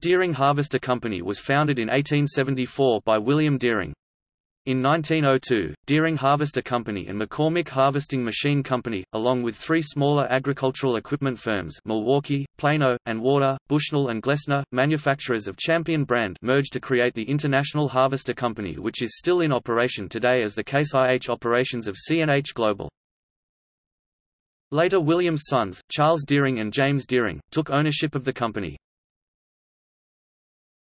Deering Harvester Company was founded in 1874 by William Deering. In 1902, Deering Harvester Company and McCormick Harvesting Machine Company, along with three smaller agricultural equipment firms Milwaukee, Plano, and Warder, Bushnell and Glessner, manufacturers of Champion brand merged to create the International Harvester Company which is still in operation today as the Case IH operations of CNH Global. Later William's sons, Charles Deering and James Deering, took ownership of the company.